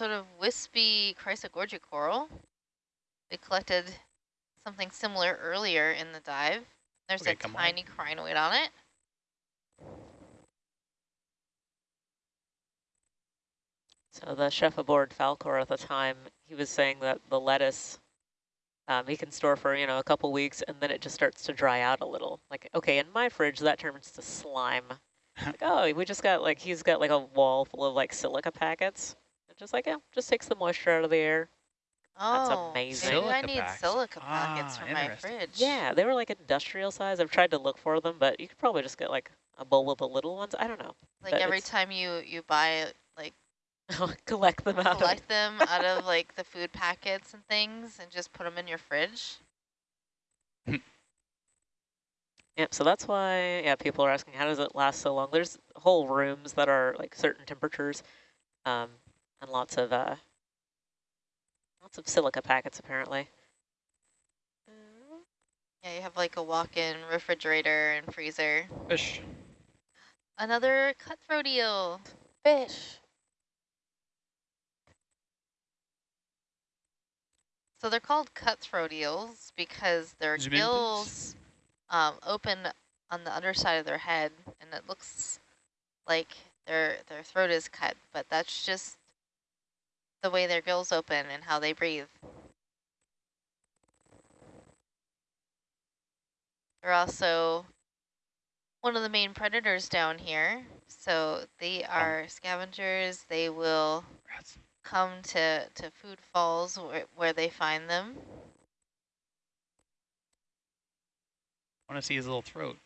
sort of wispy Chrysogorgia coral. We collected something similar earlier in the dive. There's Okay, a come on. tiny crinoid on it. So the chef aboard Falkor at the time, he was saying that the lettuce um, he can store for, you know, a couple weeks and then it just starts to dry out a little. Like, okay, in my fridge, that turns to slime. like, oh, we just got like, he's got like a wall full of like silica packets. And just like, yeah, just takes the moisture out of the air. That's Oh, amazing. maybe I need packs. silica packets Ah, for my fridge. Yeah, they were like industrial size. I've tried to look for them, but you could probably just get like a bowl of the little ones. I don't know. Like but every time you, you buy, like, Collect them out. collect them out of like the food packets and things and just put them in your fridge. Yep, so that's why, yeah, people are asking, how does it last so long? There's whole rooms that are like certain temperatures um, and lots of uh, lots of silica packets apparently. Yeah, you have like a walk-in refrigerator and freezer. Fish. Another cutthroat eel. Fish. So they're called cutthroat eels because their Zoom gills um, open on the underside of their head, and it looks like their their throat is cut, but that's just the way their gills open and how they breathe. They're also one of the main predators down here. So they are scavengers. They will Rats. come to, to food falls where, where they find them. I want to see his little throat.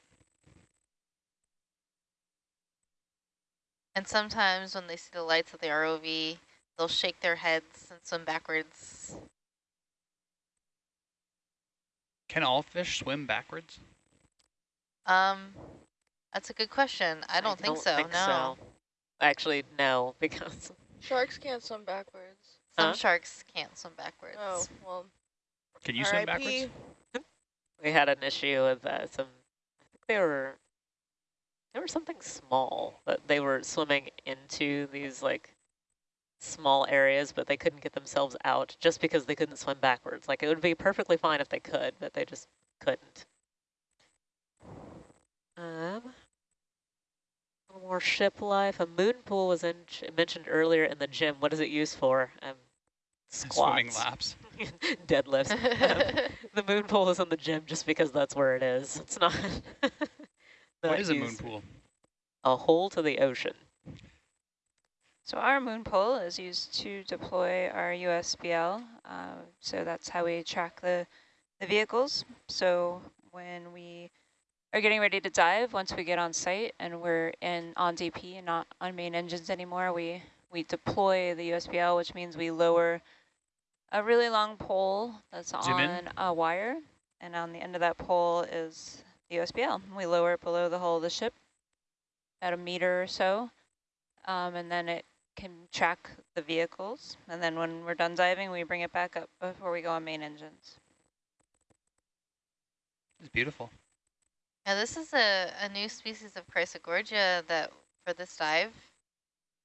And sometimes when they see the lights of the ROV, they'll shake their heads and swim backwards. Can all fish swim backwards? Um, that's a good question. I don't think so, no. Actually, no, because Sharks can't swim backwards. Some Huh? sharks can't swim backwards. Oh, well, Can you swim backwards? we had an issue with uh, some, I think they were, they were something small, but they were swimming into these like small areas, but they couldn't get themselves out just because they couldn't swim backwards. Like it would be perfectly fine if they could, but they just couldn't. Um, more ship life. A moon pool was in, mentioned earlier in the gym. What is it used for? Um, Swimming laps. deadlifts. Um, the moon pool is in the gym just because that's where it is. It's not. What not is a moon pool? A hole to the ocean. So our moon pole is used to deploy our USBL. Uh, so that's how we track the, the vehicles. So when we are getting ready to dive, once we get on site and we're in on DP and not on main engines anymore, we, we deploy the USBL, which means we lower a really long pole that's Zoom in. on a wire. And on the end of that pole is the USBL. We lower it below the hull of the ship at a meter or so. Um, and then it can track the vehicles. And then when we're done diving, we bring it back up before we go on main engines. It's beautiful. Now this is a, a new species of Chrysogorgia that for this dive,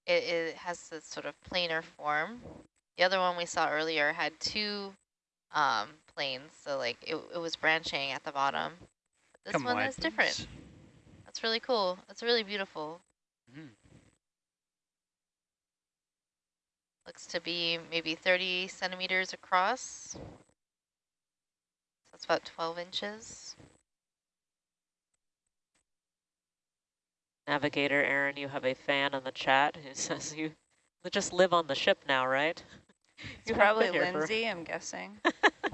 it, it has this sort of planar form. The other one we saw earlier had two um, planes, so like it, it was branching at the bottom. But this Come one wide, is different. That's really cool. That's really beautiful. Mhm. Looks to be maybe 30 centimeters across. That's about 12 inches. Navigator Aaron, you have a fan in the chat who says you just live on the ship now, right? It's probably been here for- Lindsay, I'm guessing.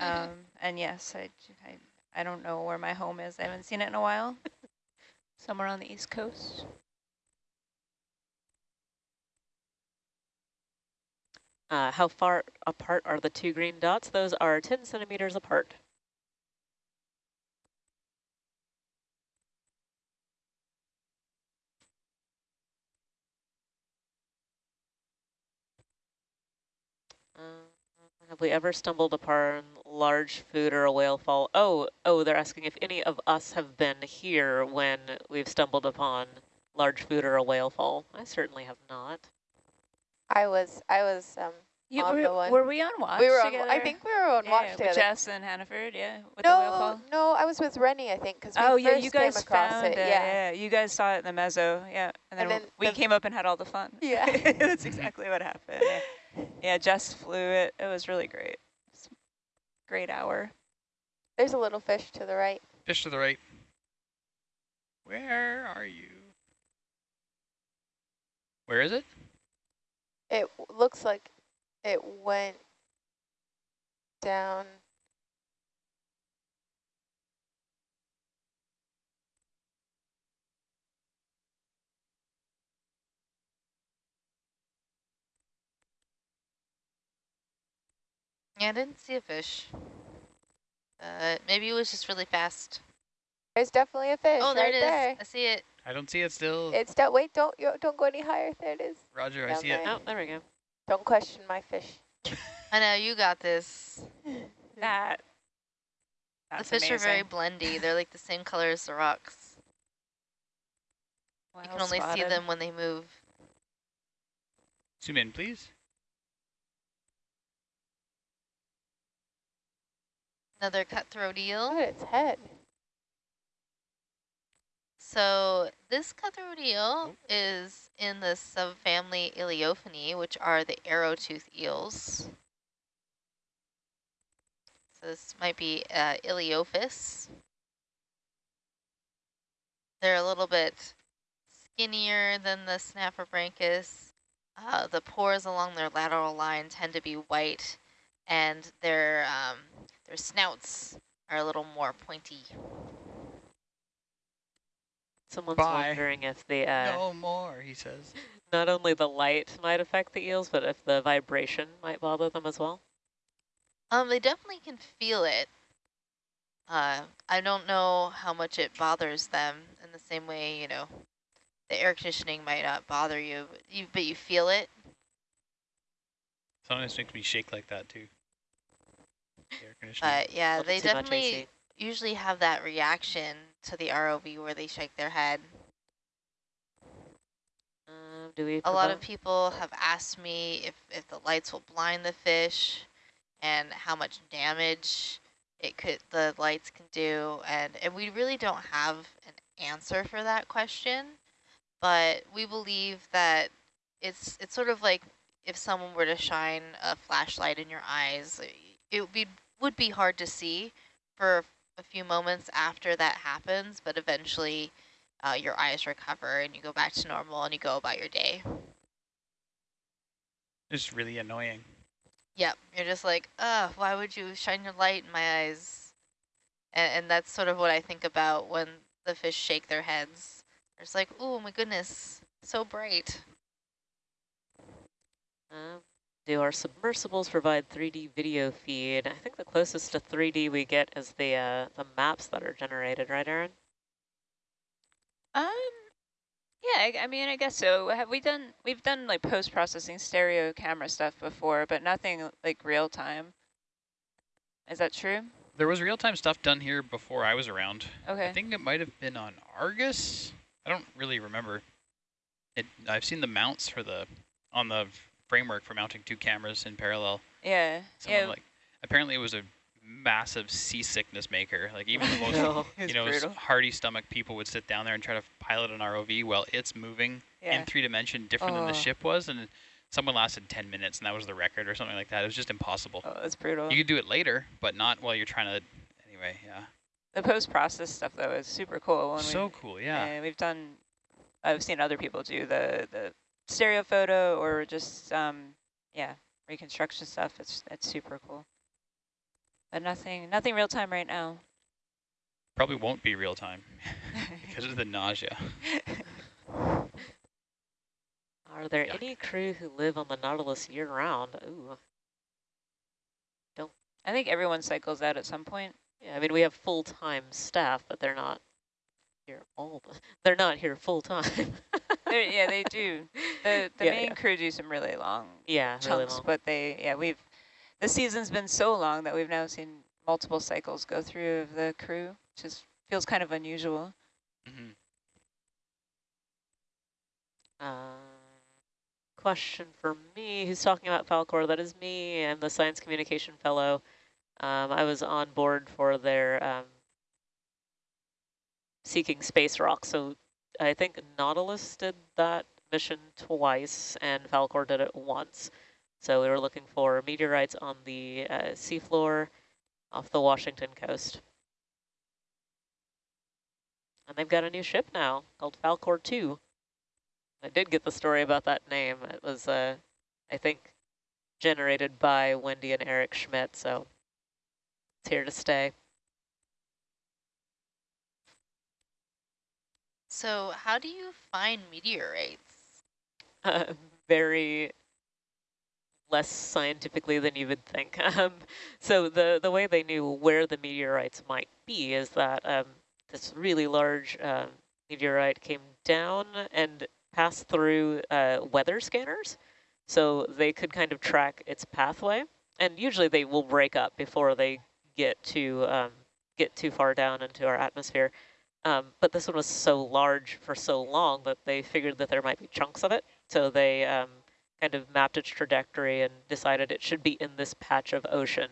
um, and yes, I, I, I don't know where my home is. I haven't seen it in a while. Somewhere on the East Coast. Uh, how far apart are the two green dots? Those are 10 centimeters apart. Uh, have we ever stumbled upon large food or a whale fall? Oh, oh, they're asking if any of us have been here when we've stumbled upon large food or a whale fall. I certainly have not. I was, I was, um, You, On the were, one. were we on watch we were on, together? I think we were on yeah, watch with together. Jess and Hannaford, yeah, with the whale No, call. no, I was with Rennie, I think, because we Oh first yeah, you guys came across found it. it. Yeah. Yeah. you guys saw it in the mezzo. Yeah, and then, And then we the- came up and had all the fun. Yeah. that's exactly what happened. Yeah. yeah, Jess flew it. It was really great. It's a great hour. There's a little fish to the right. Fish to the right. Where are you? Where is it? It looks like it went down. Yeah, I didn't see a fish. Uh, maybe it was just really fast. There's definitely a fish oh, there right it is. there. I see it. I don't see it still. It's down. Wait, don't you don't go any higher. There it is. Roger, I down see it. there. Oh, there we go. Don't question my fish. I know, you got this. That. That's the fish are very blendy. They're like the same color as the rocks. you can only see them when they move. Zoom in, please. Another cutthroat eel. Look at its head. So this cutthroat eel is in the subfamily Ilyophinae, which are the arrow-tooth eels. So this might be uh, Ilyophis. They're a little bit skinnier than the Synaphobranchus. Uh, the pores along their lateral line tend to be white, and their um, their snouts are a little more pointy. Someone's Bye. wondering if the uh, no more, he says. not only the light might affect the eels, but if the vibration might bother them as well. Um, they definitely can feel it. Uh, I don't know how much it bothers them in the same way, you know, the air conditioning might not bother you, but you, but you feel it. Sometimes makes me shake like that too. Air conditioning. But yeah, they too much definitely AC. Usually have that reaction to the ROV where they shake their head. Um, do we A lot of people have asked me if, if the lights will blind the fish and how much damage it could the lights can do and and we really don't have an answer for that question but we believe that it's it's sort of like if someone were to shine a flashlight in your eyes it would be would be hard to see for a few moments after that happens but eventually uh, your eyes recover and you go back to normal and you go about your day It's really annoying. Yep, you're just like, uh, why would you shine your light in my eyes? And, and that's sort of what I think about when the fish shake their heads. It's like, oh my goodness, so bright. Um, do our submersibles provide 3D video feed? I think the closest to 3D we get is the uh, the maps that are generated, right, Aaron? Um, yeah, I, I mean, I guess so. Have we done? We've done like post processing stereo camera stuff before, but nothing like real time. Is that true? There was real-time stuff done here before I was around. Okay. I think it might have been on Argus. I don't really remember. It. I've seen the mounts for the on the framework for mounting two cameras in parallel. yeah. Someone yeah. like apparently it was a massive seasickness maker. Like even the most No. you know hardy stomach people would sit down there and try to pilot an ROV while it's moving Yeah. in three dimension different than the Oh. ship was, and someone lasted 10 minutes and that was the record or something like that. It was just impossible. Oh, that's brutal. You could do it later, but not while you're trying to. Anyway, yeah. the post process stuff though is super cool. When So cool, yeah. and we've done. I've seen other people do the the stereo photo or just um yeah reconstruction stuff. It's it's super cool. But nothing nothing real time right now. Probably won't be real time because of the nausea. Are there Yuck. any crew who live on the Nautilus year round? Ooh, Don't. I think everyone cycles out at some point. yeah. I mean, we have full time staff, but they're not here all. The, they're not here full time. Yeah, they do. The the Yeah, main yeah. crew do some really long yeah, really chunks, long. but they yeah we've the season's been so long that we've now seen multiple cycles go through of the crew, which is feels kind of unusual. hmm Uh, question for me. Who's talking about Falkor? That is me. I'm the Science Communication Fellow. Um, I was on board for their um, Seeking Space Rock. So I think Nautilus did that mission twice and Falkor did it once. So we were looking for meteorites on the uh, seafloor off the Washington coast. And they've got a new ship now called Falkor 2. I did get the story about that name. It was, uh, I think, generated by Wendy and Eric Schmidt, so it's here to stay. So how do you find meteorites? Uh, very less scientifically than you would think. Um, so the, the way they knew where the meteorites might be is that um, this really large uh, meteorite came down and passed through uh, weather scanners. So they could kind of track its pathway. And usually they will break up before they get to um, get too far down into our atmosphere. Um, but this one was so large for so long that they figured that there might be chunks of it. So they um, kind of mapped its trajectory and decided it should be in this patch of ocean.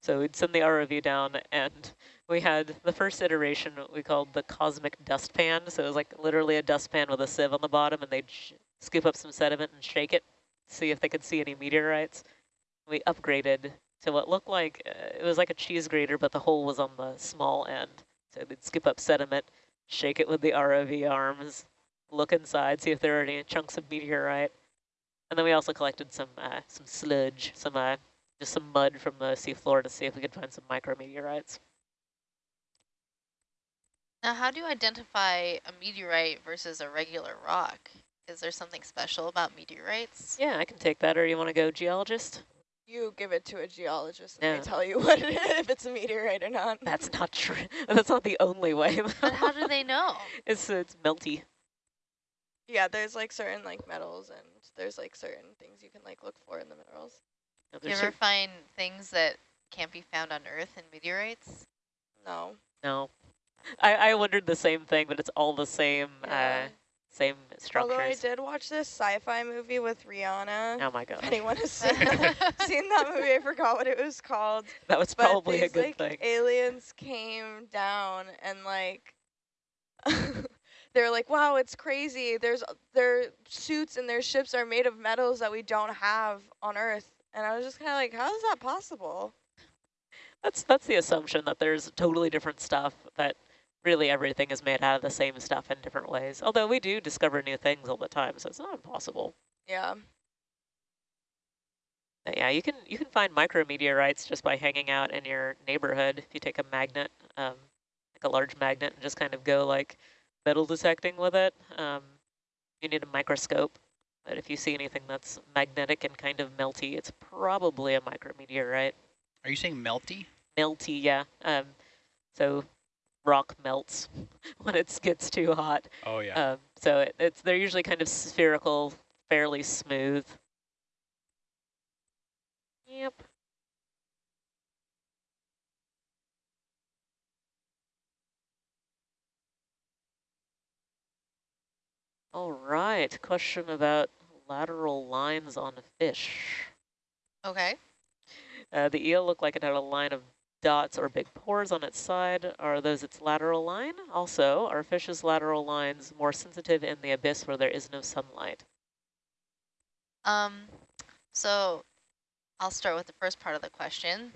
So we'd send the ROV down and we had the first iteration we called the cosmic dustpan. So it was like literally a dustpan with a sieve on the bottom and they'd scoop up some sediment and shake it, see if they could see any meteorites. We upgraded to what looked like, uh, it was like a cheese grater, but the hole was on the small end. So they'd scoop up sediment, shake it with the ROV arms, look inside, see if there are any chunks of meteorite. And then we also collected some uh, some sludge, some uh, just some mud from the seafloor to see if we could find some micrometeorites. Now, how do you identify a meteorite versus a regular rock? Is there something special about meteorites? Yeah, I can take that. Or you want to go geologist? You give it to a geologist and Yeah. they tell you what it is, if it's a meteorite or not. That's not true. That's not the only way. But how do they know? it's it's melty. Yeah, there's like certain like metals and there's like certain things you can like look for in the minerals. No, Do you there's ever cer- find things that can't be found on Earth in meteorites? No. no. I, I wondered the same thing, but it's all the same Yeah. uh, same Although I did watch this sci-fi movie with Rihanna. Oh my god. Anyone has seen that, seen that movie, I forgot what it was called. That was But probably a good like, thing. Aliens came down and like they're like, wow, it's crazy. There's their suits and their ships are made of metals that we don't have on Earth. And I was just kind of like, how is that possible? That's that's the assumption that there's totally different stuff that really everything is made out of the same stuff in different ways. Although we do discover new things all the time, so it's not impossible. Yeah. But yeah, you can you can find micrometeorites just by hanging out in your neighborhood. If you take a magnet, um, like a large magnet, and just kind of go like metal detecting with it. Um, you need a microscope. But if you see anything that's magnetic and kind of melty, it's probably a micrometeorite. Are you saying melty? Melty, yeah. Um, so rock melts when it gets too hot. Oh, yeah. Um, so it, it's they're usually kind of spherical, fairly smooth. Yep. All right, question about lateral lines on fish. Okay. Uh, the eel looked like it had a line of dots or big pores on its side. Are those its lateral line? Also, are fish's lateral lines more sensitive in the abyss where there is no sunlight? Um, so I'll start with the first part of the question.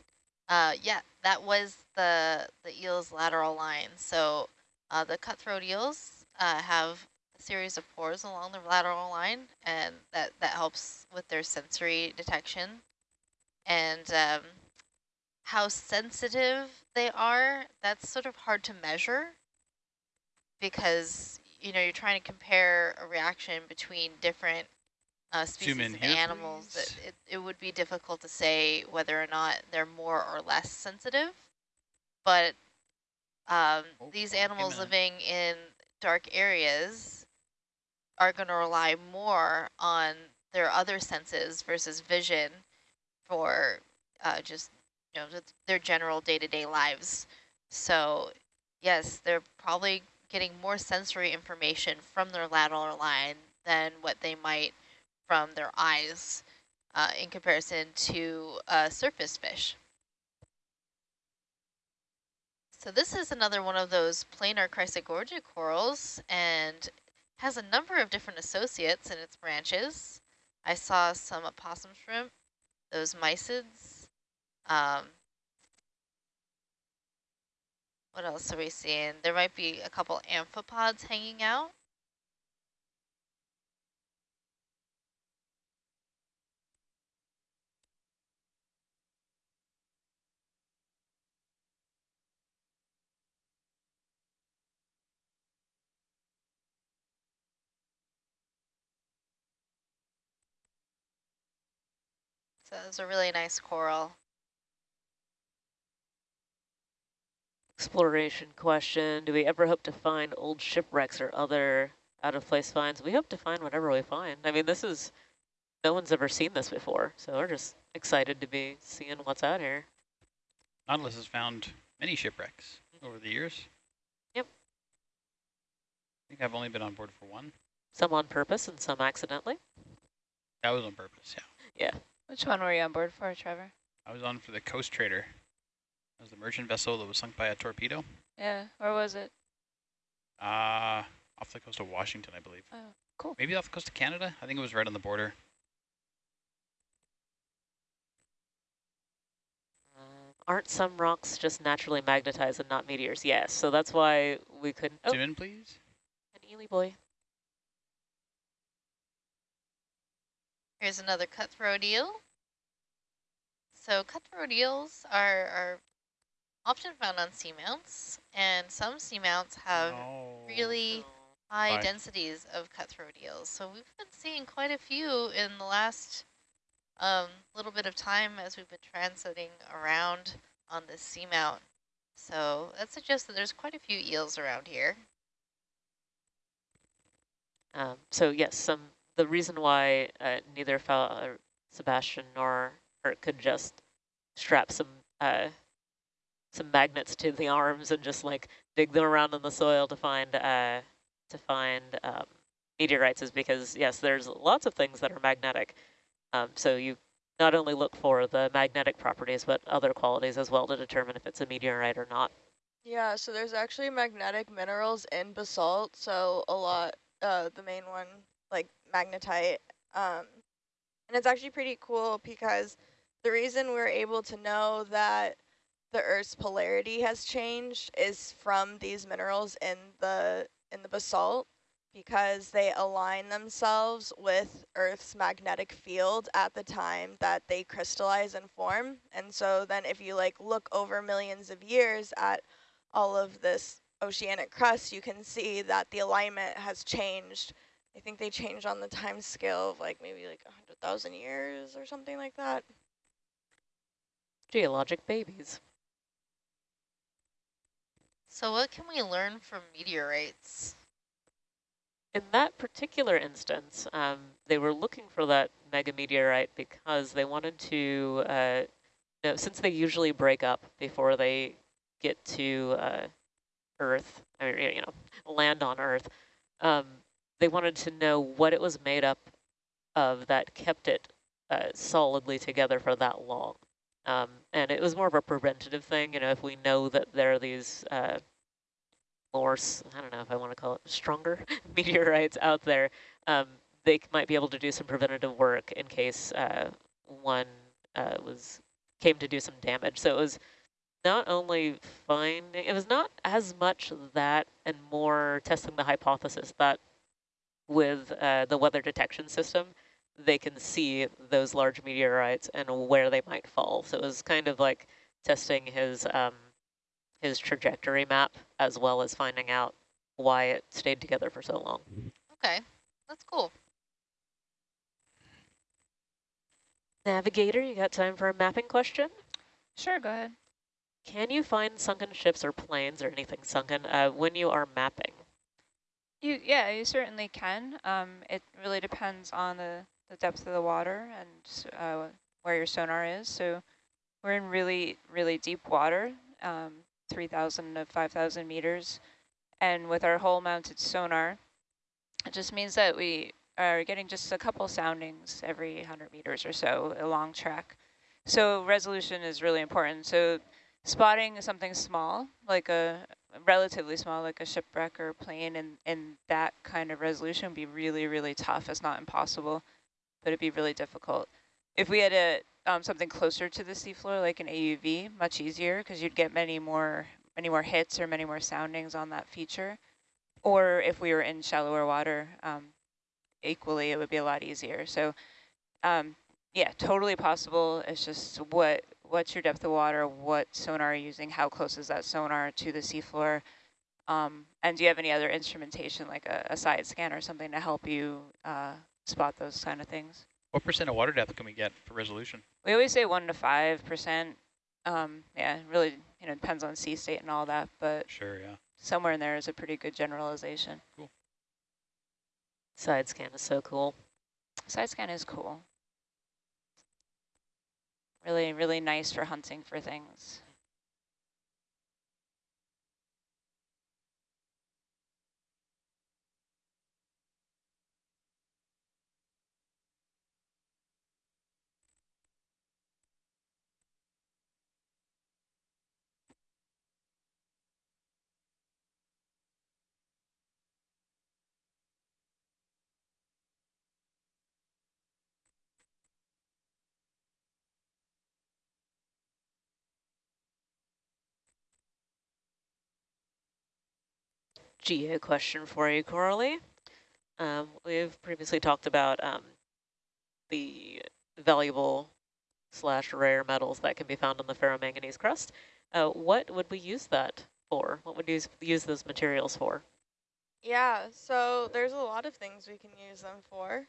Uh, yeah, that was the the eel's lateral line. So uh, the cutthroat eels uh, have a series of pores along the lateral line, and that that helps with their sensory detection. And um, how sensitive they are, that's sort of hard to measure because you know you're trying to compare a reaction between different uh, species in of animals. Please. it, it would be difficult to say whether or not they're more or less sensitive, but um, Oh, these oh, animals man. living in dark areas are going to rely more on their other senses versus vision for uh, just know their general day-to-day lives. So yes, they're probably getting more sensory information from their lateral line than what they might from their eyes uh, in comparison to surface fish. So this is another one of those planar Chrysogorgia corals and has a number of different associates in its branches. I saw some opossum shrimp, those mysids. Um, what else are we seeing? There might be a couple amphipods hanging out. So it's a really nice coral. Exploration question. Do we ever hope to find old shipwrecks or other out-of-place finds? We hope to find whatever we find. I mean, this is, no one's ever seen this before, so we're just excited to be seeing what's out here. Nautilus has found many shipwrecks mm-hmm. over the years. Yep. I think I've only been on board for one. Some on purpose and some accidentally. That was on purpose, yeah. Yeah. Which one were you on board for, Trevor? I was on for the Coast Trader. That was the merchant vessel that was sunk by a torpedo. Yeah, where was it? Uh, off the coast of Washington, I believe. Oh, cool. Maybe off the coast of Canada? I think it was right on the border. Aren't some rocks just naturally magnetized and not meteors? Yes, so that's why we couldn't. Oh, Zoom in, please. an Ely boy. Here's another cutthroat eel. So cutthroat eels are, are often found on seamounts, and some seamounts have No. really high Bye. densities of cutthroat eels. So we've been seeing quite a few in the last um, little bit of time as we've been transiting around on this seamount. So that suggests that there's quite a few eels around here. Um, so yes, some the reason why uh, neither Fa- uh, SuBastian nor Hurt could just strap some uh, some magnets to the arms and just like dig them around in the soil to find uh, to find um, meteorites is because yes, there's lots of things that are magnetic. Um, so you not only look for the magnetic properties, but other qualities as well to determine if it's a meteorite or not. Yeah, so there's actually magnetic minerals in basalt. So a lot, uh, the main one, like magnetite. Um, and it's actually pretty cool because the reason we're able to know that the Earth's polarity has changed is from these minerals in the in the basalt because they align themselves with Earth's magnetic field at the time that they crystallize and form. And so then if you like look over millions of years at all of this oceanic crust, you can see that the alignment has changed. I think they changed on the time scale of like maybe like 100,000 years or something like that. Geologic babies. So what can we learn from meteorites? In that particular instance, um, they were looking for that megameteorite because they wanted to, uh, since they usually break up before they get to uh, Earth, or, you know, land on Earth, um, they wanted to know what it was made up of that kept it uh, solidly together for that long. Um, and it was more of a preventative thing, you know, if we know that there are these uh, more, I don't know if I want to call it stronger meteorites out there, um, they might be able to do some preventative work in case uh, one uh, was came to do some damage. So it was not only finding, it was not as much that and more testing the hypothesis that with uh, the weather detection system, they can see those large meteorites and where they might fall. So it was kind of like testing his um, his trajectory map as well as finding out why it stayed together for so long. Okay, that's cool. Navigator, you got time for a mapping question? Sure, go ahead. Can you find sunken ships or planes or anything sunken uh, when you are mapping? You yeah, you certainly can. Um, it really depends on the, the depth of the water and uh, where your sonar is. So we're in really really deep water, um, 3,000 to 5,000 meters, and with our hull mounted sonar, it just means that we are getting just a couple soundings every 100 meters or so along track. So resolution is really important. So spotting something small, like a relatively small, like a shipwreck or a plane, and, and that kind of resolution would be really, really tough. It's not impossible, but it'd be really difficult. If we had a um, something closer to the seafloor, like an AUV, much easier because you'd get many more many more hits or many more soundings on that feature. Or if we were in shallower water, um, equally, it would be a lot easier. So um, yeah, totally possible. It's just what what's your depth of water, what sonar are you using, how close is that sonar to the seafloor, um, and do you have any other instrumentation like a, a side scan or something to help you uh, spot those kind of things? What percent of water depth can we get for resolution? We always say one to five percent. Um, yeah, really, you know, depends on sea state and all that, but Sure, yeah. somewhere in there is a pretty good generalization. Cool. Side scan is so cool. Side scan is cool. Really, really nice for hunting for things. GA question for you, Coralie. Um, we've previously talked about um, the valuable slash rare metals that can be found on the ferromanganese crust. Uh, what would we use that for? What would you use, use those materials for? Yeah, so there's a lot of things we can use them for.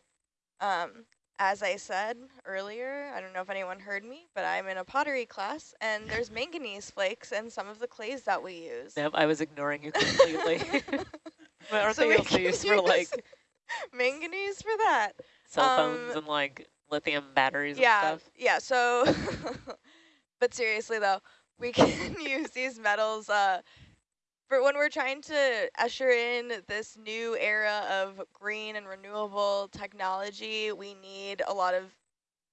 Um, as I said earlier, I don't know if anyone heard me, but I'm in a pottery class, and there's manganese flakes in some of the clays that we use. Yep, I was ignoring you completely. but aren't So they also used for like manganese for that. cell phones um, and like lithium batteries yeah, and stuff? yeah. So, but seriously though, we can use these metals uh, for when we're trying to usher in this new era of green and renewable technology. We need a lot of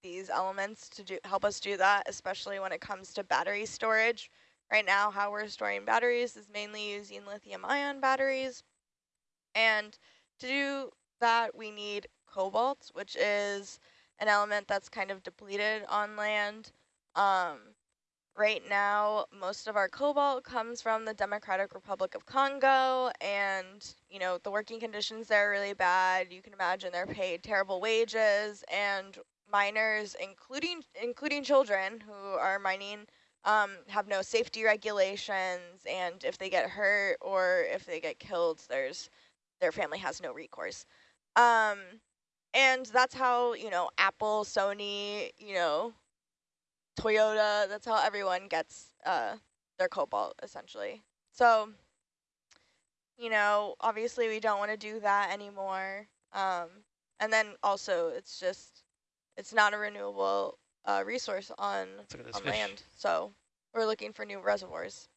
these elements to do help us do that, especially when it comes to battery storage. Right now, how we're storing batteries is mainly using lithium-ion batteries, and to do that, we need cobalt, which is an element that's kind of depleted on land. Um, right now, most of our cobalt comes from the Democratic Republic of Congo, and you know the working conditions there are really bad. You can imagine they're paid terrible wages, and miners, including including children who are mining, um, have no safety regulations, and if they get hurt or if they get killed, there's their family has no recourse. Um, and that's how, you know, Apple, Sony, you know, Toyota, that's how everyone gets uh, their cobalt, essentially. So, you know, obviously we don't want to do that anymore. Um, and then also it's just, it's not a renewable uh, resource on, Let's look at this on land. So we're looking for new reservoirs.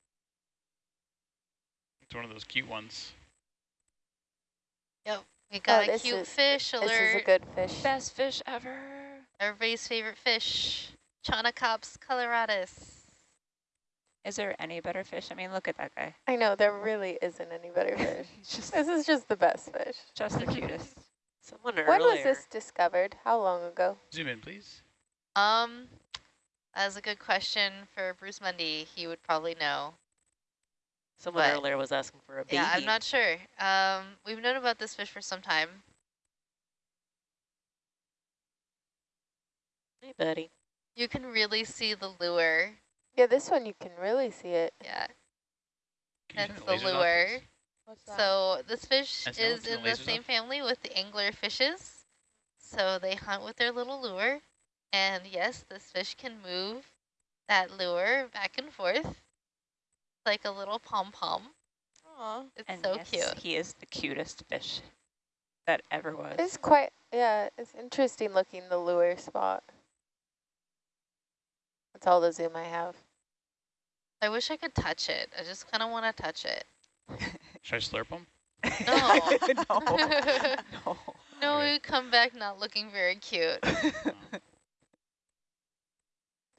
It's one of those cute ones. Yep. We got a Oh, this cute is- fish This is a good fish. Best fish ever. Everybody's favorite fish. Chaunacops coloratus. Is there any better fish? I mean, look at that guy. I know, there really isn't any better fish. Just, this is just the best fish. just the cutest. Someone When earlier. was this discovered? How long ago? Zoom in, please. Um, that's a good question for Bruce Mundy. He would probably know. Someone but- earlier was asking for a baby. Yeah, I'm not sure. Um, we've known about this fish for some time. Hey, buddy. You can really see the lure. Yeah, this one you can really see it. Yeah, that's the lure. What's that? So this fish I is in the the same off. family with the angler fishes. So they hunt with their little lure. And yes, this fish can move that lure back and forth like a little pom-pom. Aw. It's And so yes, cute. he is the cutest fish that ever was. It's quite, yeah, it's interesting looking the lure spot. That's all the zoom I have. I wish I could touch it. I just kind of want to touch it. Should I slurp them? No. no. no. No, Okay. we come back not looking very cute.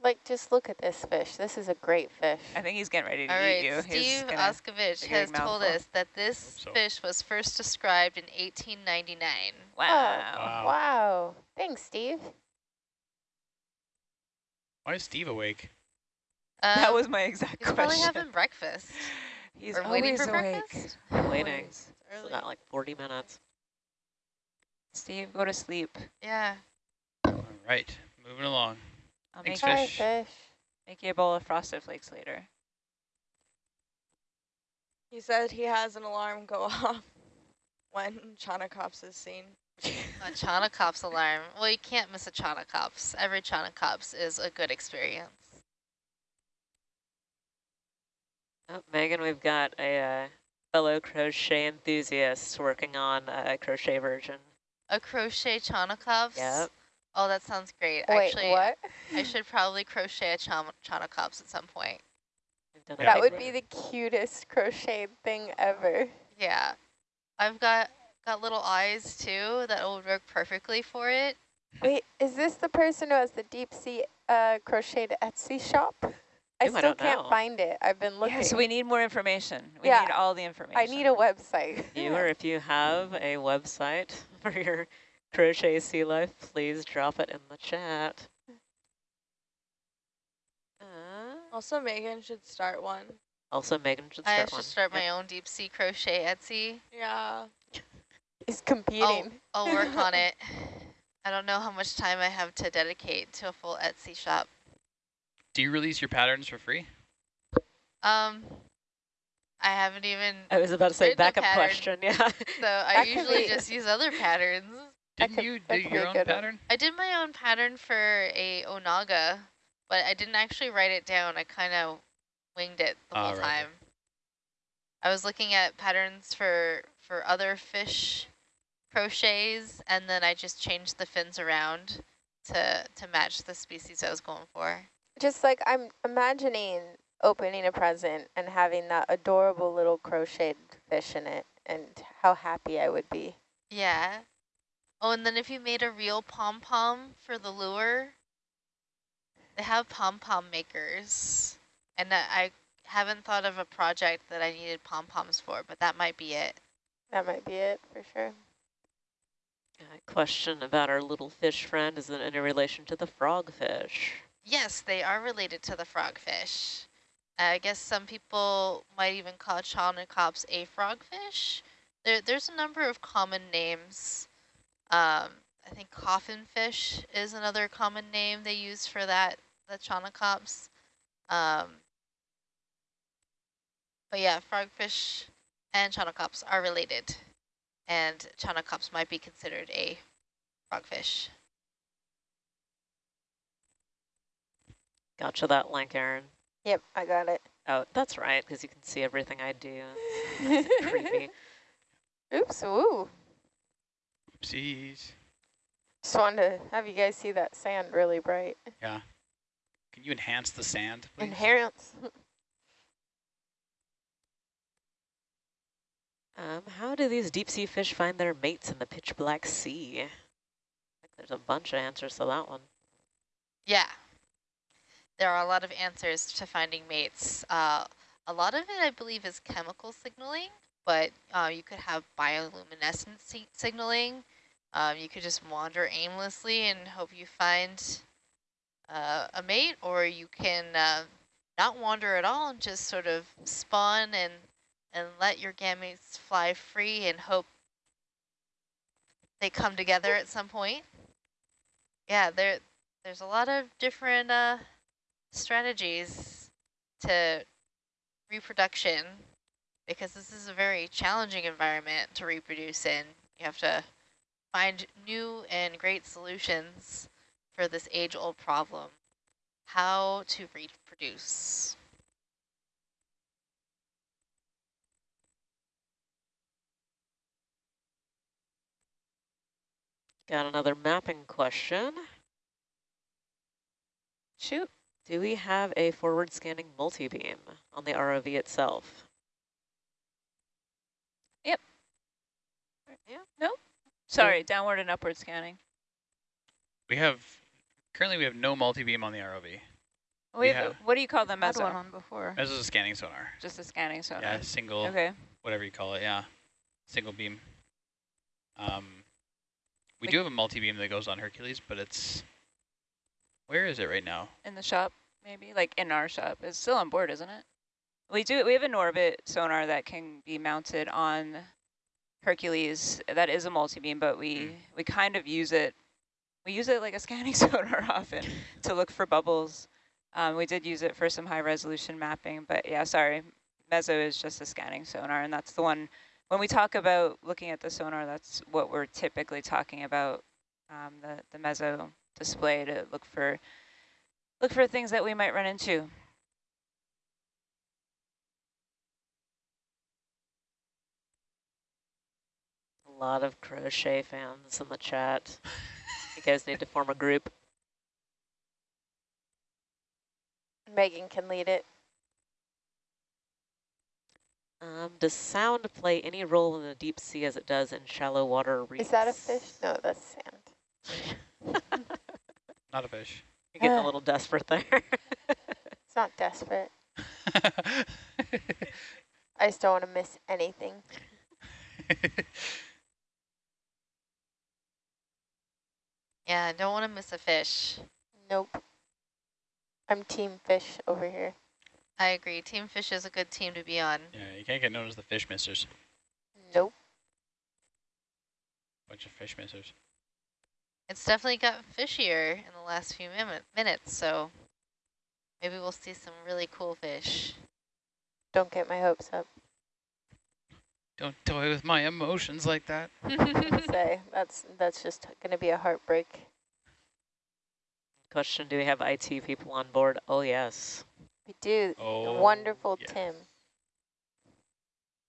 Like, just look at this fish. This is a great fish. I think he's getting ready to All eat right, you. He's Steve Auscavitch has told us that this so. fish was first described in 1899. wow. Oh, wow. Wow. Thanks, Steve. Why is Steve awake? That Um, was my exact He's probably having breakfast. He's or waiting always for awake. breakfast. Waiting. Always. It's Early. about like 40 minutes. Steve, go to sleep. Yeah. All right, moving along. I'll Thanks, make, Fish. fish. make you a bowl of frosted flakes later. He said he has an alarm go off when Chaunacops is seen. A Chaunacops alarm. Well, you can't miss a Chaunacops. Every Chaunacops is a good experience. Oh, Megan, we've got a uh, fellow crochet enthusiast working on a crochet version. A crochet Chaunacops? Yep. Oh, that sounds great. Wait, Actually, what? I should probably crochet a Chaun Chaunacops at some point. We've done a Yeah. That would be the cutest crocheted thing ever. Yeah. I've got got little eyes too that will work perfectly for it. Wait, is this the person who has the deep sea uh, crocheted Etsy shop? I Ooh, I still don't can't know. find it. I've been looking. Yeah, so we need more information. We Yeah. need all the information. I need a website. Viewer, if you have a website for your crochet sea life, please drop it in the chat. Uh, Also, Megan should start one. also, Megan should I start should one. start Yep. my own deep sea crochet Etsy. Yeah. He's competing. I'll work on it. I don't know how much time I have to dedicate to a full Etsy shop. Do you release your patterns for free? Um, I haven't even, I was about to say backup pattern. question, yeah. so I That usually be- just use other patterns. Didn't could- you do your own good one. pattern? I did my own pattern for a Onaga, but I didn't actually write it down. I kind of winged it the whole right, time. I was looking at patterns for for other fish crochets, and then I just changed the fins around to to match the species I was going for. Just like I'm imagining opening a present and having that adorable little crocheted fish in it and how happy I would be. Yeah. Oh, and then if you made a real pom-pom for the lure, they have pom-pom makers. And I I haven't thought of a project that I needed pom-poms for, but that might be it. That might be it for sure. Uh, question about our little fish friend. Is it in relation to the frogfish? Yes, they are related to the frogfish. I guess some people might even call Chaunacops a frogfish. There, there's a number of common names. Um, I think coffin fish is another common name they use for that, the Chaunacops. Um, but yeah, frogfish and Chaunacops are related, and Chaunacops might be considered a frogfish. Gotcha that link, Aaron. Yep, I got it. Oh, that's right, because you can see everything I do. Creepy. Oops, ooh. Oopsies. Just wanted to have you guys see that sand really bright. Yeah. Can you enhance the sand, please? Enhance. Um, how do these deep sea fish find their mates in the pitch black sea? There's a bunch of answers to that one. Yeah. There are a lot of answers to finding mates. Uh, a lot of it, I believe, is chemical signaling, but uh, you could have bioluminescent si signaling. Um, you could just wander aimlessly and hope you find uh, a mate, or you can uh, not wander at all and just sort of spawn and and let your gametes fly free and hope they come together at some point. Yeah, there there's a lot of different uh, strategies to reproduction because this is a very challenging environment to reproduce in. You have to find new and great solutions for this age-old problem, how to reproduce. Got another mapping question. Shoot. Do we have a forward scanning multi-beam on the ROV itself? Yep. Yeah. No. Sorry, downward and upward scanning. We have, currently we have no multi-beam on the ROV. We Wait, have- what do you call them Had as one one? on before. This is a scanning sonar. Just a scanning sonar. Yeah, single, Okay. whatever you call it, yeah. Single beam. Um, we do have a multi-beam that goes on Hercules, but it's, where is it right now? In the shop, maybe? Like in our shop. It's still on board, isn't it? We do. We have a Norbit sonar that can be mounted on Hercules. That is a multi-beam, but we, Mm. we kind of use it. We use it like a scanning sonar often to look for bubbles. Um, we did use it for some high resolution mapping, but yeah, sorry. Mezzo is just a scanning sonar, and that's the one, when we talk about looking at the sonar, that's what we're typically talking about, um, the, the Meso display to look for look for things that we might run into. A lot of crochet fans in the chat. You guys need to form a group. Megan can lead it. Um, does sound play any role in the deep sea as it does in shallow water reefs? Is that a fish? No, that's sand. Not a fish. You're getting a little desperate there. It's not desperate. I just don't want to miss anything. Yeah, I don't want to miss a fish. Nope. I'm team fish over here. I agree. Team Fish is a good team to be on. yeah, you can't get known as the fish missers. Nope. Bunch of fish missers. It's definitely got fishier in the last few min minutes, so maybe we'll see some really cool fish. Don't get my hopes up. Don't toy with my emotions like that. Say that's that's just going to be a heartbreak. Question, do we have IT people on board? Oh, yes. We do. The Oh, wonderful yes. Tim.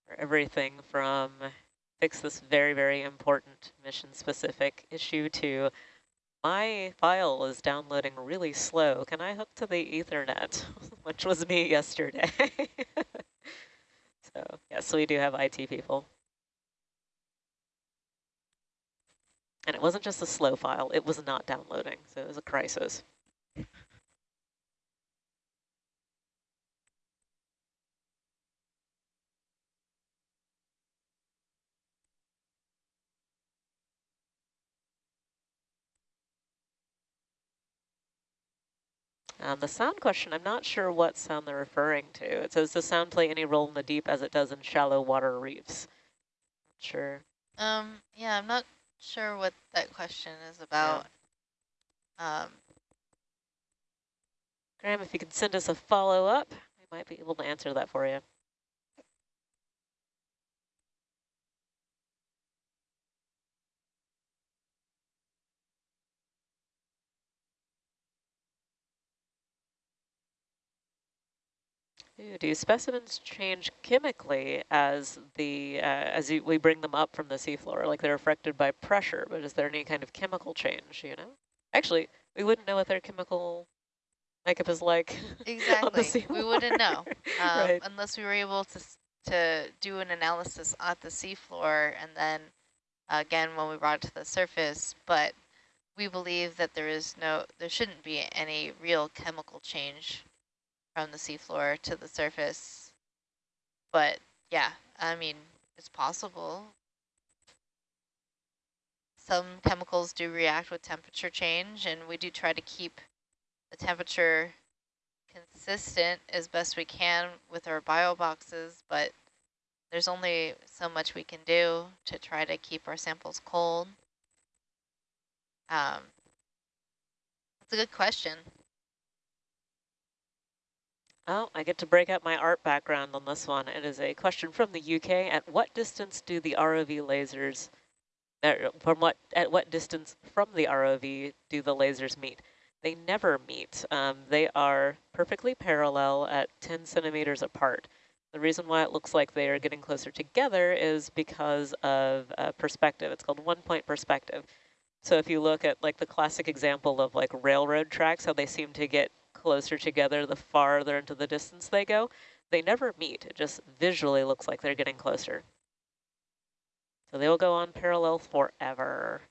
For everything from fix this very, very important mission-specific issue to my file is downloading really slow. Can I hook to the Ethernet? Which was me yesterday. so, yes, we do have IT people. And it wasn't just a slow file, it was not downloading, so it was a crisis. Um, the sound question, I'm not sure what sound they're referring to. It says, does sound play any role in the deep as it does in shallow water reefs? Not sure. Um, yeah, I'm not sure what that question is about. Um, Graham, if you could send us a follow-up, we might be able to answer that for you. Do specimens change chemically as the uh, as you, we bring them up from the seafloor? Like they're affected by pressure, but is there any kind of chemical change? You know, actually, we wouldn't know what their chemical makeup is like. on the exactly. We wouldn't know um, right. unless we were able to to do an analysis at the seafloor and then again when we brought it to the surface. But we believe that there is no, there shouldn't be any real chemical change from the seafloor to the surface. But yeah, I mean, it's possible. Some chemicals do react with temperature change, and we do try to keep the temperature consistent as best we can with our bio boxes, but there's only so much we can do to try to keep our samples cold. Um, that's a good question. Oh, I get to break out my art background on this one. It is a question from the UK. At what distance do the ROV lasers, er, from what, at what distance from the ROV do the lasers meet? They never meet. Um, they are perfectly parallel at 10 centimeters apart. The reason why it looks like they are getting closer together is because of uh, perspective. It's called one-point perspective. So if you look at like the classic example of like railroad tracks, how they seem to get closer together the farther into the distance they go, they never meet. It just visually looks like they're getting closer. So they will go on parallel forever.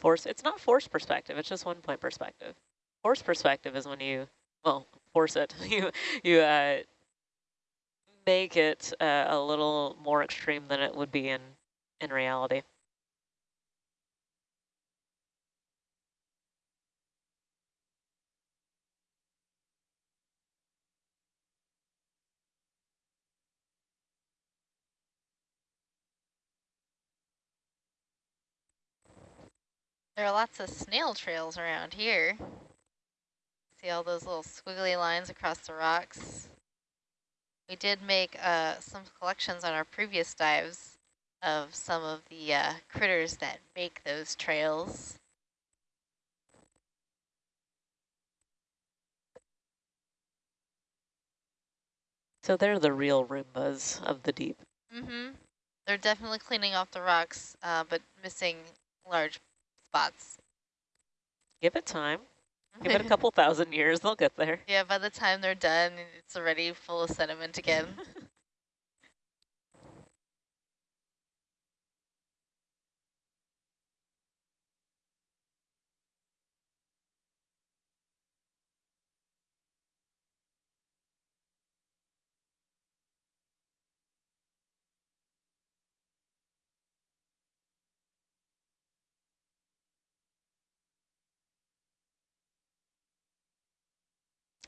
Force, it's not force perspective, it's just one point perspective. Force perspective is when you, well, force it. you you uh, make it uh, a little more extreme than it would be in, in reality. There are lots of snail trails around here. See all those little squiggly lines across the rocks? We did make uh, some collections on our previous dives of some of the uh, critters that make those trails. So they're the real Roombas of the deep. Mm-hmm. They're definitely cleaning off the rocks, uh, but missing large spots. Give it time. Give it a couple thousand years, they'll get there. Yeah, by the time they're done, it's already full of sediment again.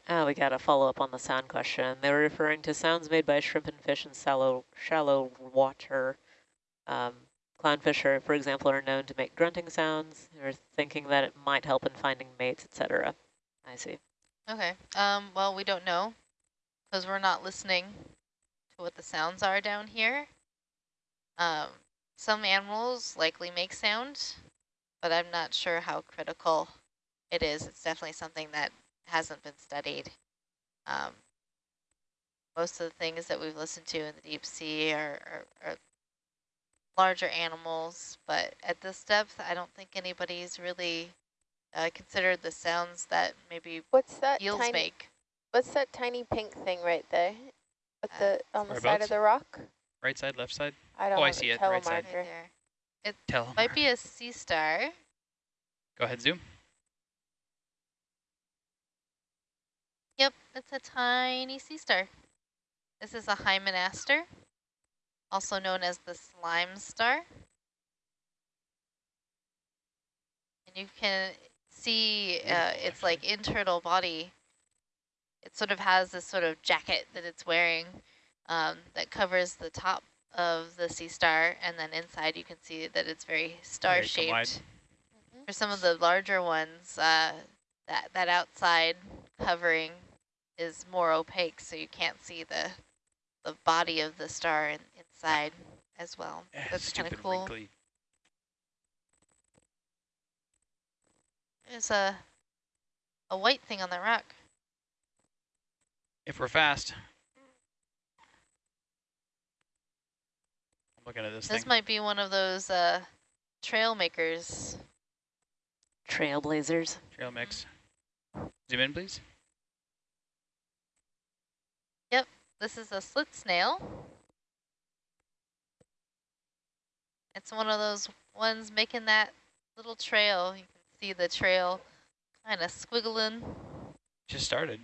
Oh, we got to follow up on the sound question. They were referring to sounds made by shrimp and fish in shallow, shallow water. Um, clownfish, are, for example, are known to make grunting sounds. They're thinking that it might help in finding mates, etc. I see. Okay. Um, well, we don't know because we're not listening to what the sounds are down here. Um, some animals likely make sound, but I'm not sure how critical it is. It's definitely something that hasn't been studied. Um, most of the things that we've listened to in the deep sea are, are, are, larger animals, but at this depth, I don't think anybody's really uh, considered the sounds that maybe What's that eels tiny, make. What's that tiny pink thing right there? With Uh, the on the side of the rock? Right side, left side? I don't Oh, I see it, right side. Right telemarker. there. Tell 'em. Might be a sea star. Go ahead, zoom. Yep, it's a tiny sea star. This is a hymenaster, also known as the slime star. And you can see uh, its like internal body. It sort of has this sort of jacket that it's wearing um, that covers the top of the sea star, and then inside you can see that it's very Okay, come wide. star-shaped. For some of the larger ones, uh, that, that outside covering is more opaque, so you can't see the the body of the star in, inside as well. Eh, That's kind of cool. wrinkly. There's a a white thing on the rock. If we're fast. I'm looking at this, This thing. might be one of those uh, trail makers. Trailblazers. Trail mix. Zoom in, please. This is a slit snail. It's one of those ones making that little trail. You can see the trail kind of squiggling. Just started.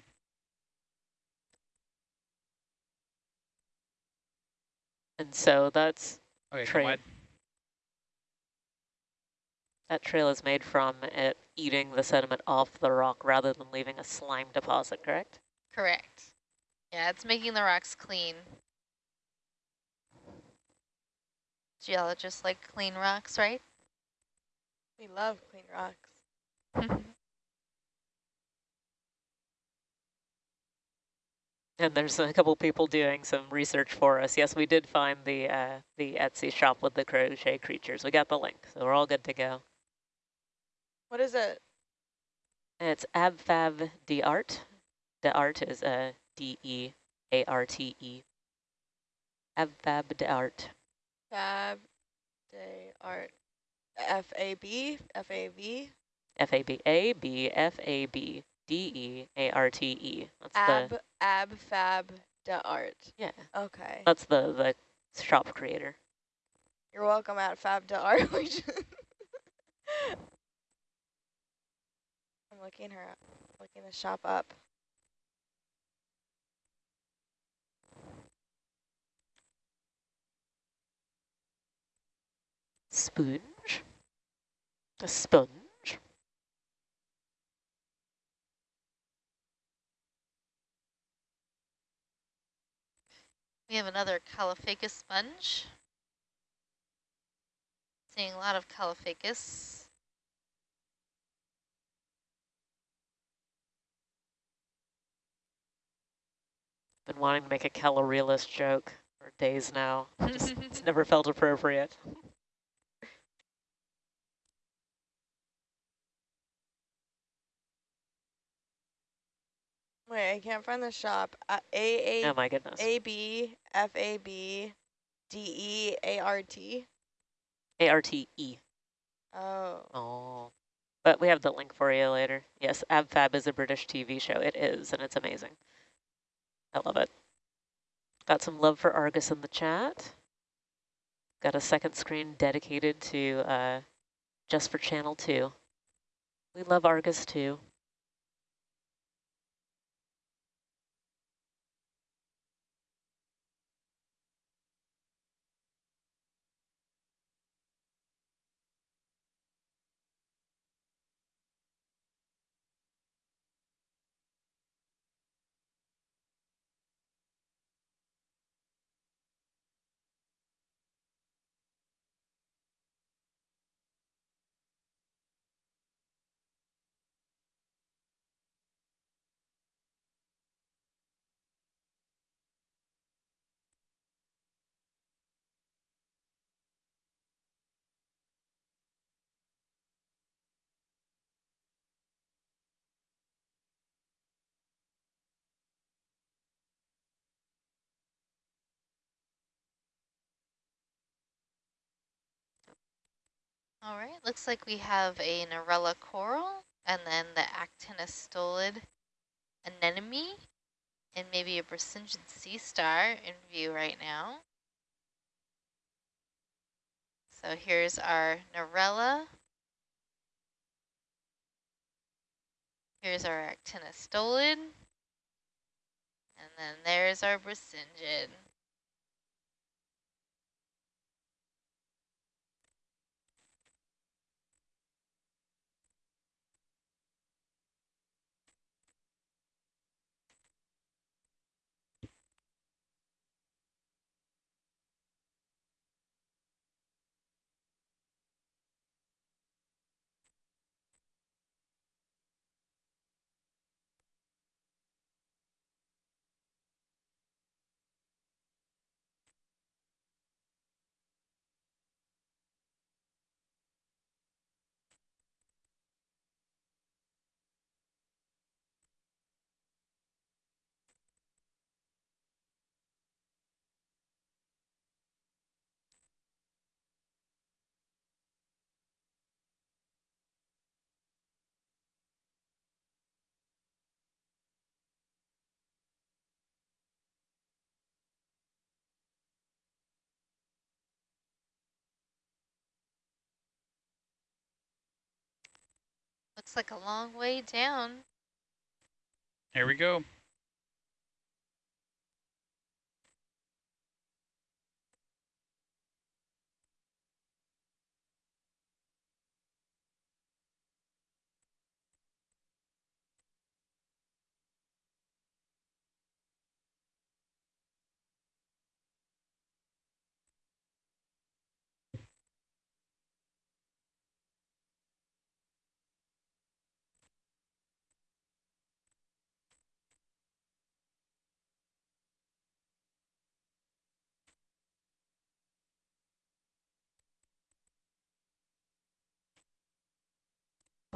And so that's Okay, Train. come wide. that trail is made from it eating the sediment off the rock rather than leaving a slime deposit, correct? Correct. Yeah, it's making the rocks clean. Geologists like clean rocks, right? We love clean rocks. And there's a couple people doing some research for us. Yes, we did find the uh, the Etsy shop with the crochet creatures. We got the link, so we're all good to go. What is it? It's AbFab de art. The art is uh, D-E-A-R-T-E. AbFab D'Art. Fab Day Art. F A B F A V F-A-B, A-B-F-A-B, D-E-A-R-T-E. That's Ab the, Ab Fab Da Art. yeah, Okay. that's the, the shop creator. You're welcome at Fab da art. I'm looking her up, looking the shop up. Sponge. A sponge. We have another Caulophacus sponge. Seeing a lot of Caulophacus. Been wanting to make a caloreless joke for days now. Just, it's never felt appropriate. Wait, I can't find the shop. Uh, A Oh A my goodness. A B F A B D E A R T. A-R-T-E. Oh. Oh. But we have the link for you later. Yes, AbFab is a British TV show. It is, and it's amazing. I love it. Got some love for Argus in the chat. Got a second screen dedicated to uh, just for channel two. We love Argus too. All right, looks like we have a Narella coral and then the actinostolid anemone and maybe a Brisingid sea star in view right now. So here's our Narella. Here's our actinostolid. And then there's our Brisingid. Looks like a long way down. Here we go.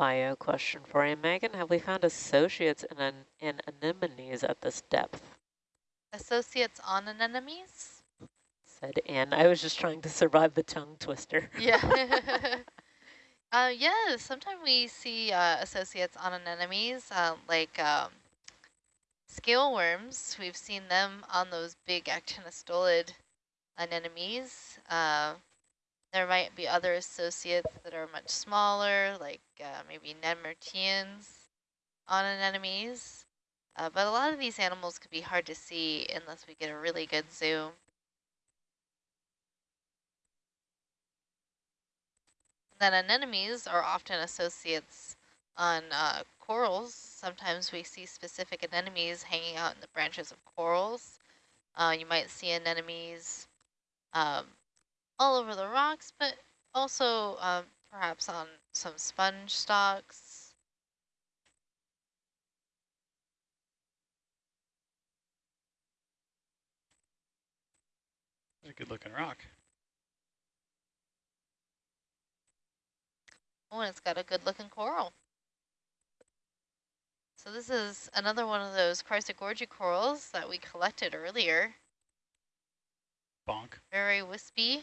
Bio question for you, Megan. Have we found associates in, an, in anemones at this depth? Associates on anemones? Said Anne. I was just trying to survive the tongue twister. Yeah. uh, yeah, sometimes we see uh, associates on anemones, uh, like um, scale worms. We've seen them on those big actinostolid anemones. Uh, there might be other associates that are much smaller, like uh, maybe nemerteans on anemones. Uh, but a lot of these animals could be hard to see unless we get a really good zoom. Then anemones are often associates on uh, corals. Sometimes we see specific anemones hanging out in the branches of corals. Uh, you might see anemones um, all over the rocks, but also um, perhaps on some sponge stalks. It's a good looking rock. Oh, and it's got a good looking coral. So this is another one of those Chrysogorgia corals that we collected earlier. Bonk. Very wispy.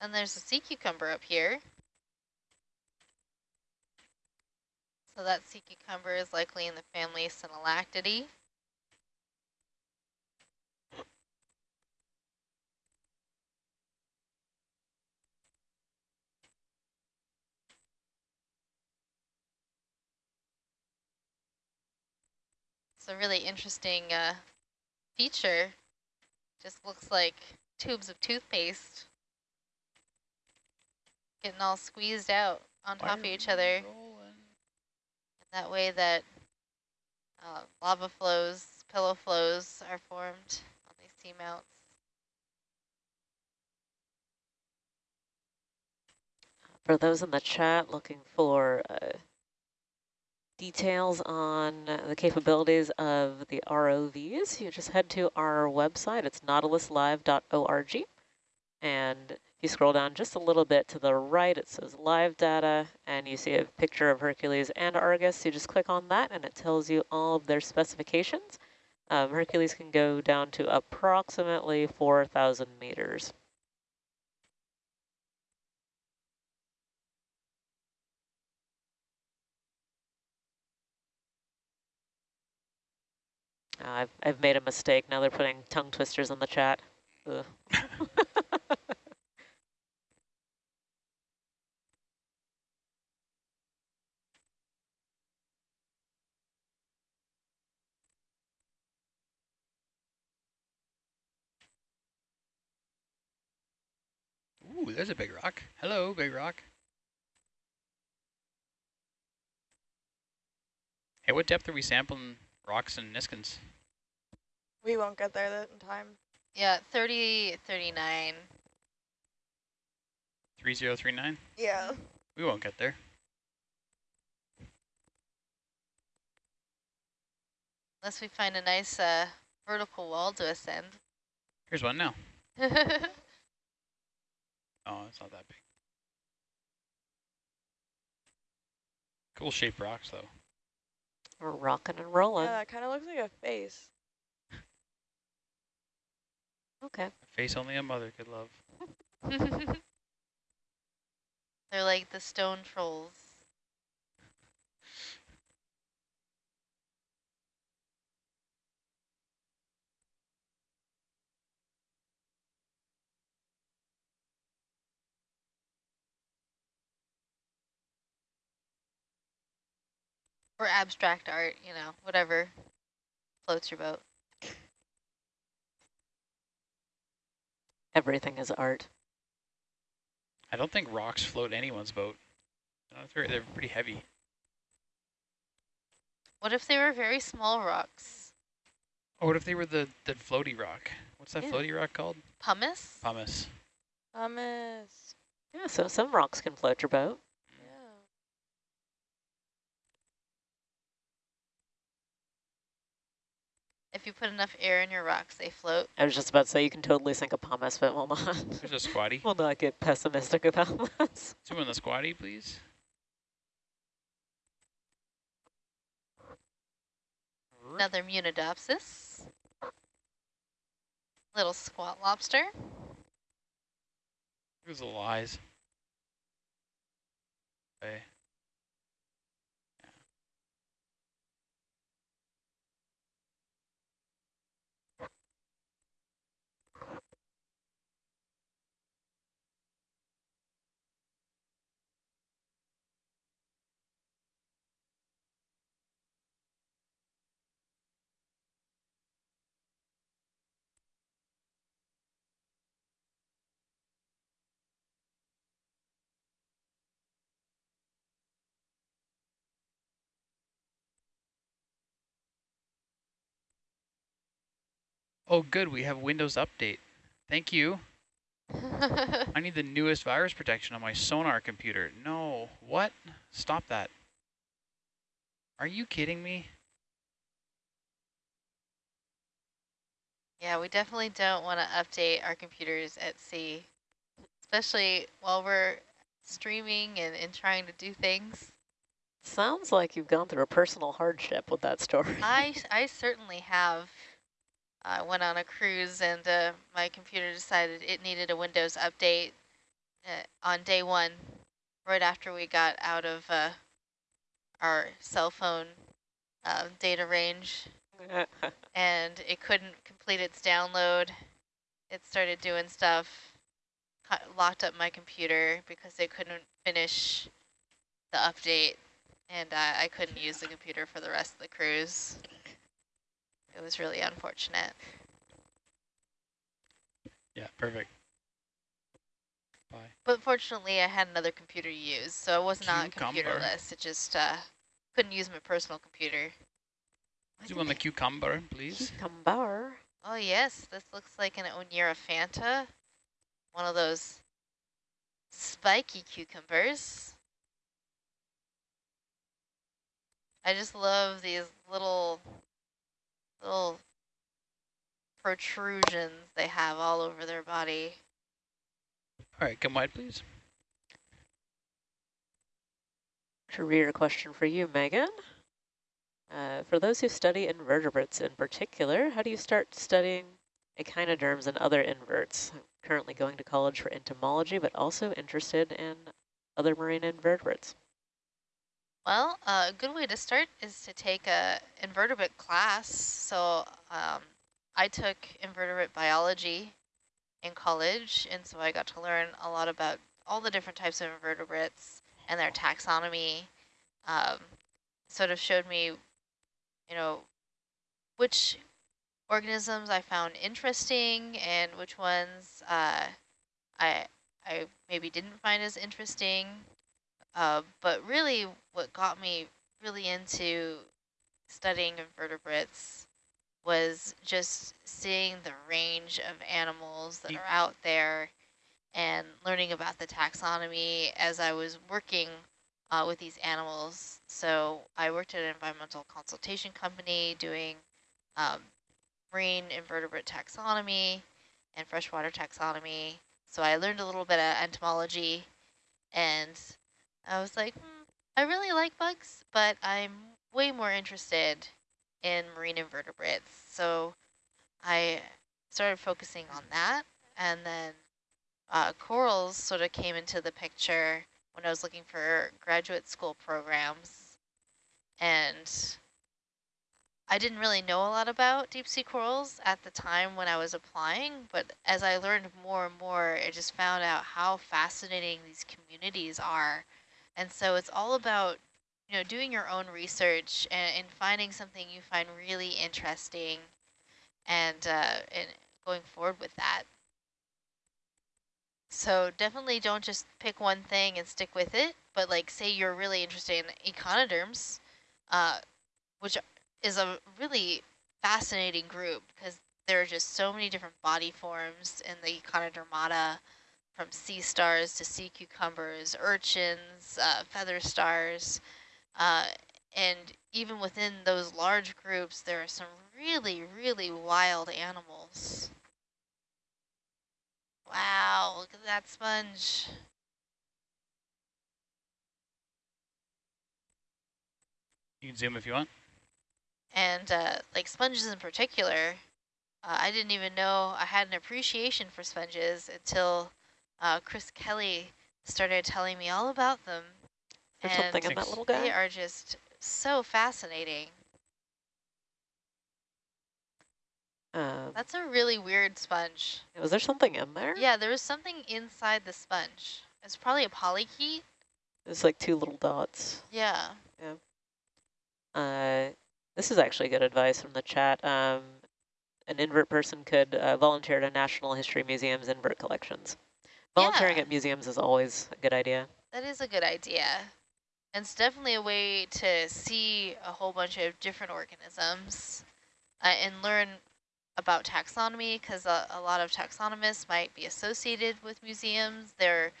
And there's a sea cucumber up here. So that sea cucumber is likely in the family Synallactidae. It's a really interesting uh, feature. Just looks like tubes of toothpaste getting all squeezed out on Why top of each other. rolling? That way that uh, lava flows, pillow flows are formed on these seamounts. For those in the chat looking for uh, details on the capabilities of the ROVs, you just head to our website. It's nautiluslive.org. And if you scroll down just a little bit to the right, it says live data, and you see a picture of Hercules and Argus. You just click on that, and it tells you all of their specifications. Um, Hercules can go down to approximately 4,000 meters. Uh, I've, I've made a mistake. Now they're putting tongue twisters on the chat. there's a big rock. Hello, big rock. Hey, what depth are we sampling rocks and niskins? We won't get there that in time. Yeah, 30, 39. 3039? Yeah. We won't get there. Unless we find a nice uh, vertical wall to ascend. Here's one now. Oh, it's not that big. Cool shaped rocks, though. We're rocking and rolling. Yeah, that kind of looks like a face. Okay. A face only a mother could love. They're like the stone trolls. Or abstract art, you know, whatever floats your boat. Everything is art. I don't think rocks float anyone's boat. They're, they're pretty heavy. What if they were very small rocks? Or what if they were the, the floaty rock? What's that Yeah. floaty rock called? Pumice? Pumice. Pumice. Yeah, so some rocks can float your boat. Yeah. If you put enough air in your rocks, they float. I was just about to say you can totally sink a pumice, but we'll not. There's a squatty. we'll not get pessimistic about this. Zoom in the squatty, please. Another Munidopsis. Little squat lobster. Here's the lies. Okay. Oh, good. We have Windows Update. Thank you. I need the newest virus protection on my sonar computer. No. What? Stop that. Are you kidding me? yeah, we definitely don't want to update our computers at sea, especially while we're streaming and, and trying to do things. Sounds like you've gone through a personal hardship with that story. I, I certainly have. I went on a cruise and uh, my computer decided it needed a Windows update uh, on day one, right after we got out of uh, our cell phone uh, data range, and it couldn't complete its download. It started doing stuff, locked up my computer because it couldn't finish the update, and I couldn't use the computer for the rest of the cruise. It was really unfortunate. Yeah, perfect. Bye. But fortunately, I had another computer to use, so it was not Cucumber. computerless. It just uh, couldn't use my personal computer. Zoom on the cucumber, please. Cucumber. Oh yes, this looks like an Oneirophanta, one of those spiky cucumbers. I just love these little little protrusions they have all over their body. All right, come wide, please. Career question for you, Megan. Uh, for those who study invertebrates in particular, how do you start studying echinoderms and other inverts? I'm currently going to college for entomology, but also interested in other marine invertebrates. Well, uh, a good way to start is to take a invertebrate class. So um, I took invertebrate biology in college, and so I got to learn a lot about all the different types of invertebrates and their taxonomy. Um, sort of showed me, you know, which organisms I found interesting and which ones uh, I I maybe didn't find as interesting. Uh, but really what got me really into studying invertebrates was just seeing the range of animals that are out there and learning about the taxonomy as I was working uh, with these animals. So I worked at an environmental consultation company doing um, marine invertebrate taxonomy and freshwater taxonomy. So I learned a little bit of entomology and I was like, hmm, I really like bugs, but I'm way more interested in marine invertebrates. So I started focusing on that. And then uh, corals sort of came into the picture when I was looking for graduate school programs. And I didn't really know a lot about deep sea corals at the time when I was applying, but as I learned more and more, I just found out how fascinating these communities are and so it's all about, you know, doing your own research and, and finding something you find really interesting and, uh, and going forward with that. So definitely don't just pick one thing and stick with it, but like say you're really interested in echinoderms, uh, which is a really fascinating group because there are just so many different body forms in the Echinodermata from sea stars to sea cucumbers, urchins, uh, feather stars. Uh, and even within those large groups, there are some really, really wild animals. Wow, look at that sponge. You can zoom if you want. And uh, like sponges in particular, uh, I didn't even know I had an appreciation for sponges until uh, Chris Kelly started telling me all about them. There's and something in that little guy. They are just so fascinating. Um, That's a really weird sponge. was there something in there? Yeah, there was something inside the sponge. It's probably a polychaete. It's like two little dots. Yeah. Uh, this is actually good advice from the chat. Um, an invert person could uh, volunteer to National History Museum's invert collections. Volunteering Yeah. at museums is always a good idea. That is a good idea. And it's definitely a way to see a whole bunch of different organisms uh, and learn about taxonomy because a, a lot of taxonomists might be associated with museums. They're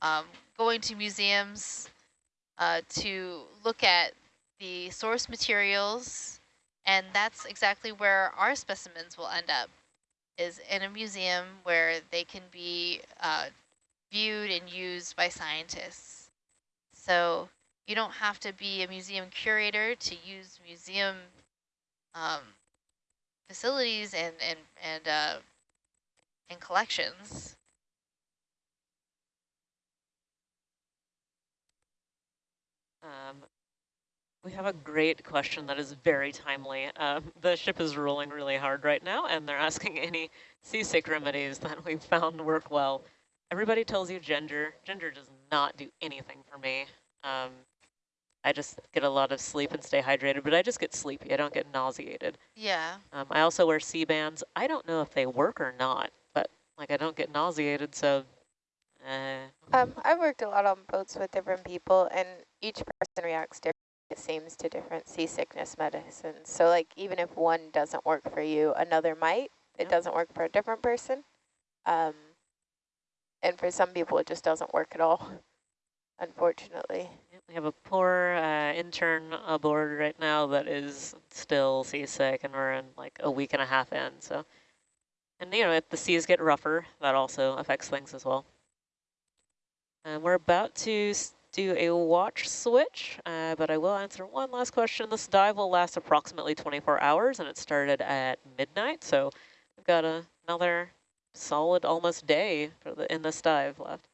um, going to museums uh, to look at the source materials and that's exactly where our specimens will end up is in a museum where they can be uh, viewed and used by scientists. So you don't have to be a museum curator to use museum um, facilities and and and uh, and collections. Um, we have a great question that is very timely. Um, the ship is rolling really hard right now, and they're asking any seasick remedies that we've found work well. Everybody tells you ginger. Ginger does not do anything for me. Um, I just get a lot of sleep and stay hydrated, but I just get sleepy. I don't get nauseated. Yeah. Um, I also wear Sea-Bands. I don't know if they work or not, but like I don't get nauseated, so uh, Um, I've worked a lot on boats with different people, and each person reacts differently, it seems, to different seasickness medicines. So, like, even if one doesn't work for you, another might. It Yep. doesn't work for a different person. Um, and for some people, it just doesn't work at all, unfortunately. We have a poor uh, intern aboard right now that is still seasick, and we're in like a week and a half in. So, and you know, if the seas get rougher, that also affects things as well. And we're about to do a watch switch, uh, but I will answer one last question. This dive will last approximately 24 hours, and it started at midnight, so we've got a, another solid almost day the in this dive left.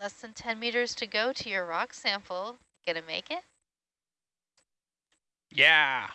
Less than 10 meters to go to your rock sample. Gonna make it? Yeah.